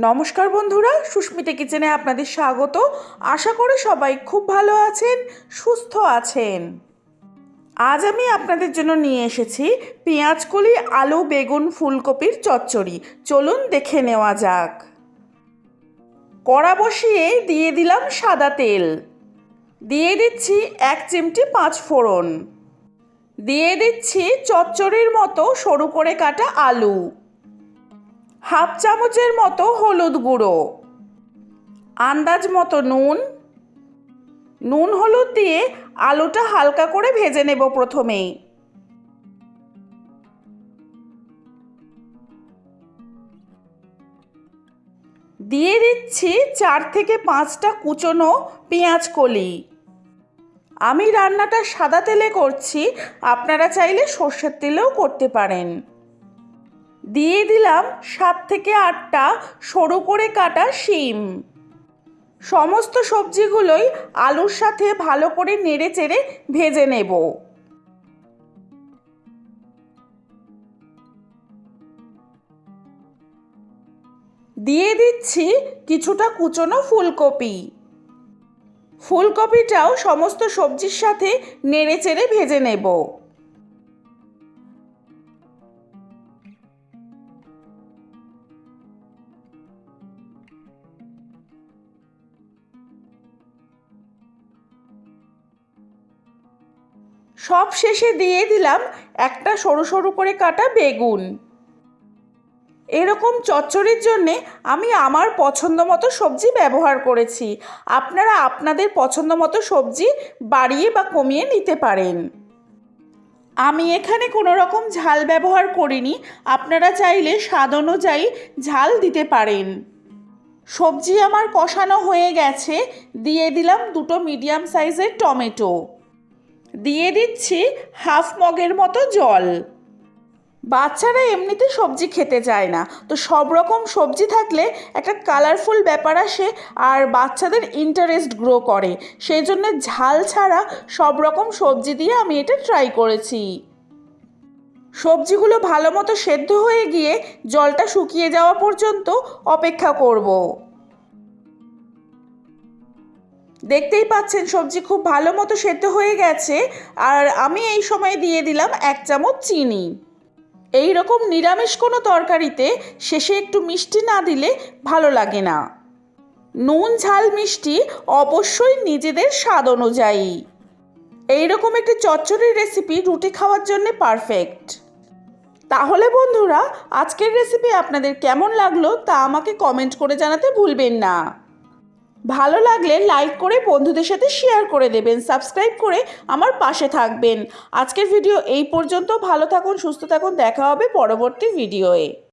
নমস্কার বন্ধুরা, সুস্মিতা কিচেনে আপনাদের স্বাগত। আশা করি সবাই খুব ভালো আছেন, সুস্থ আছেন। আজ আমি আপনাদের জন্য নিয়ে এসেছি পেঁয়াজকলি আলু বেগুন ফুলকপির চচ্চড়ি। চলুন দেখে নেওয়া যাক। কড়া বসিয়ে দিয়ে দিলাম সাদা তেল। দিয়ে দিচ্ছি এক চিমটি পাঁচ ফোড়ন। দিয়ে দিচ্ছি চচ্চড়ির মতো সরু করে কাটা আলু। হাফ চামচের মতো হলুদ গুঁড়ো, আন্দাজ মতো নুন। নুন হলুদ দিয়ে আলুটা হালকা করে ভেজে নেব প্রথমেই। দিয়ে দিচ্ছি চার থেকে পাঁচটা কুচনো পেঁয়াজ কলি। আমি রান্নাটা সাদা তেলে করছি, আপনারা চাইলে সর্ষের তেলেও করতে পারেন। দিয়ে দিলাম সাত থেকে আটটা সরু করে কাটা শিম। সমস্ত সবজিগুলোই আলুর সাথে ভালো করে নেড়ে চেড়ে ভেজে নেব। দিয়ে দিচ্ছি কিছুটা কুচনো ফুলকপি। ফুলকপিটাও সমস্ত সবজির সাথে নেড়ে চেড়ে ভেজে নেব। সব শেষে দিয়ে দিলাম একটা সরু সরু করে কাটা বেগুন। এরকম চচ্চড়ির জন্যে আমি আমার পছন্দ মতো সবজি ব্যবহার করেছি। আপনারা আপনাদের পছন্দ মতো সবজি বাড়িয়ে বা কমিয়ে নিতে পারেন। আমি এখানে কোনো রকম ঝাল ব্যবহার করিনি। আপনারা চাইলে স্বাদ অনুযায়ী ঝাল দিতে পারেন। সবজি আমার কষানো হয়ে গেছে। দিয়ে দিলাম দুটো মিডিয়াম সাইজের টমেটো। দিয়ে দিচ্ছি হাফ মগের মতো জল। বাচ্চারা এমনিতে সবজি খেতে চায় না। তো সব রকম সবজি থাকলে একটা কালারফুল ব্যাপার আসে আর বাচ্চাদের ইন্টারেস্ট গ্রো করে। সেই জন্য ঝাল ছাড়া সব রকম সবজি দিয়ে আমি এটা ট্রাই করেছি। সবজিগুলো ভালো মতো সেদ্ধ হয়ে গিয়ে জলটা শুকিয়ে যাওয়া পর্যন্ত অপেক্ষা করব। দেখতেই পাচ্ছেন, সবজি খুব ভালো মতো সেদ্ধ হয়ে গেছে। আর আমি এই সময় দিয়ে দিলাম এক চামচ চিনি। এই রকম নিরামিষ কোনো তরকারিতে শেষে একটু মিষ্টি না দিলে ভালো লাগে না। নুন, ঝাল, মিষ্টি অবশ্যই নিজেদের স্বাদ অনুযায়ী। এই রকম একটি চচ্চড়ির রেসিপি রুটি খাওয়ার জন্য পারফেক্ট। তাহলে বন্ধুরা, আজকের রেসিপি আপনাদের কেমন লাগল তা আমাকে কমেন্ট করে জানাতে ভুলবেন না। ভালো লাগলে লাইক করে বন্ধুদের সাথে শেয়ার করে দেবেন সাবস্ক্রাইব করে আমার পাশে থাকবেন। আজকের ভিডিও এই পর্যন্ত। ভালো থাকুন, সুস্থ থাকুন। দেখা হবে পরবর্তী ভিডিওয়ে